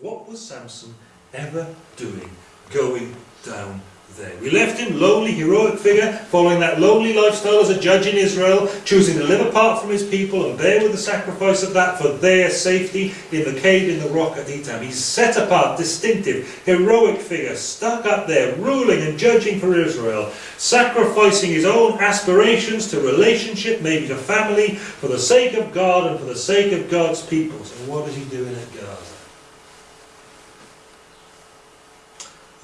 What was Samson ever doing going down there. We left him, lowly, heroic figure, following that lowly lifestyle as a judge in Israel, choosing to live apart from his people and bear with the sacrifice of that for their safety in the cave in the rock at Etam. He's set apart, distinctive, heroic figure, stuck up there, ruling and judging for Israel, sacrificing his own aspirations to relationship, maybe to family, for the sake of God and for the sake of God's people. So what is he doing at Gaza?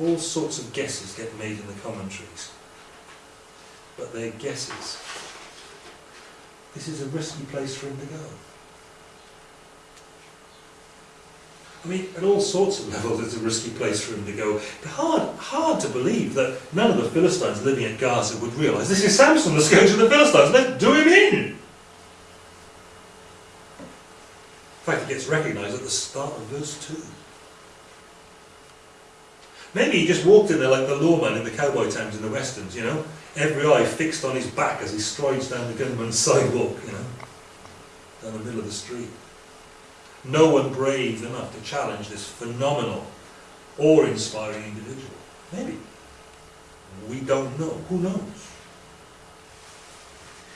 All sorts of guesses get made in the commentaries. But they're guesses. This is a risky place for him to go. I mean, at all sorts of levels, it's a risky place for him to go. But hard, hard to believe that none of the Philistines living at Gaza would realise this is Samson, let's go to the Philistines, let's do him in. In fact, it gets recognised at the start of verse 2. Maybe he just walked in there like the lawman in the cowboy towns in the westerns, you know? Every eye fixed on his back as he strides down the gunman's sidewalk, you know? Down the middle of the street. No one brave enough to challenge this phenomenal, awe-inspiring individual. Maybe. We don't know. Who knows?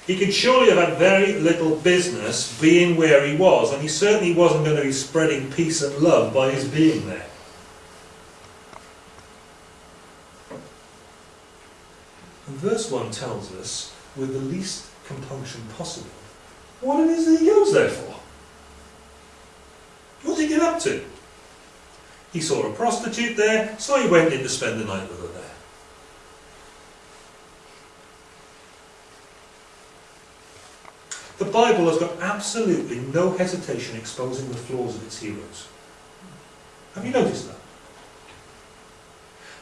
He could surely have had very little business being where he was, and he certainly wasn't going to be spreading peace and love by his being there. And verse 1 tells us, with the least compunction possible, what it is that he goes there for. What did he get up to? He saw a prostitute there, so he went in to spend the night with her there. The Bible has got absolutely no hesitation exposing the flaws of its heroes. Have you noticed that?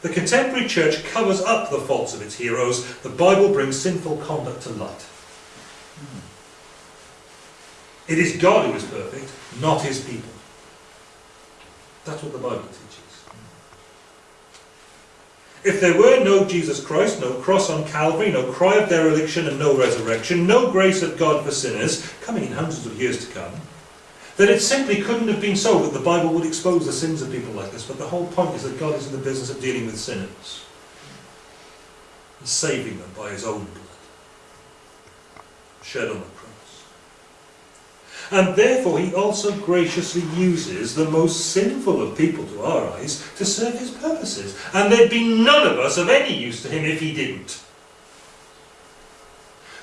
The contemporary church covers up the faults of its heroes. The Bible brings sinful conduct to light. It is God who is perfect, not his people. That's what the Bible teaches. If there were no Jesus Christ, no cross on Calvary, no cry of dereliction and no resurrection, no grace of God for sinners, coming in hundreds of years to come, that it simply couldn't have been so that the Bible would expose the sins of people like this. But the whole point is that God is in the business of dealing with sinners. And saving them by his own blood. Shed on the cross. And therefore he also graciously uses the most sinful of people to our eyes to serve his purposes. And there'd be none of us of any use to him if he didn't.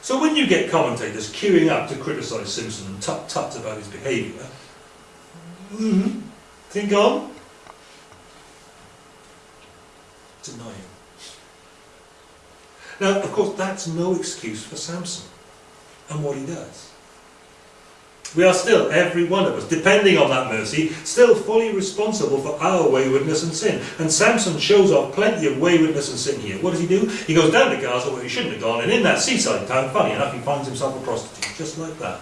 So when you get commentators queuing up to criticise Samson and tut-tut about his behaviour, mm -hmm, think on. Deny him. Now, of course, that's no excuse for Samson and what he does. We are still, every one of us, depending on that mercy, still fully responsible for our waywardness and sin. And Samson shows off plenty of waywardness and sin here. What does he do? He goes down to Gaza where he shouldn't have gone, and in that seaside town, funny enough, he finds himself a prostitute, just like that.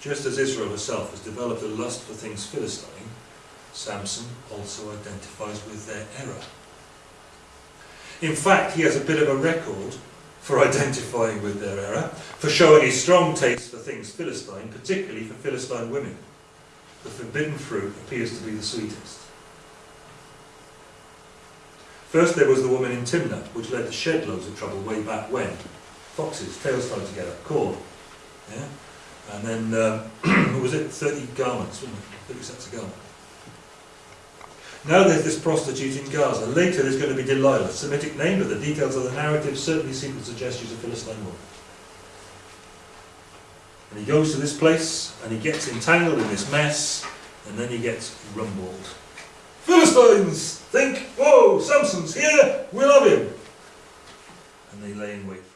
Just as Israel herself has developed a lust for things Philistine, Samson also identifies with their error. In fact, he has a bit of a record for identifying with their error, for showing a strong taste for things Philistine, particularly for Philistine women. The forbidden fruit appears to be the sweetest. First there was the woman in Timnah, which led to shed loads of trouble way back when. Foxes, tails tied together, corn. Yeah? And then, um, was it? 30 garments, 30 sets of garments. Now there's this prostitute in Gaza. Later there's going to be Delilah, Semitic name, but the details of the narrative certainly seem to suggest she's a Philistine woman. And he goes to this place, and he gets entangled in this mess, and then he gets rumbled. Philistines! Think, whoa, Samson's here, we love him! And they lay in wait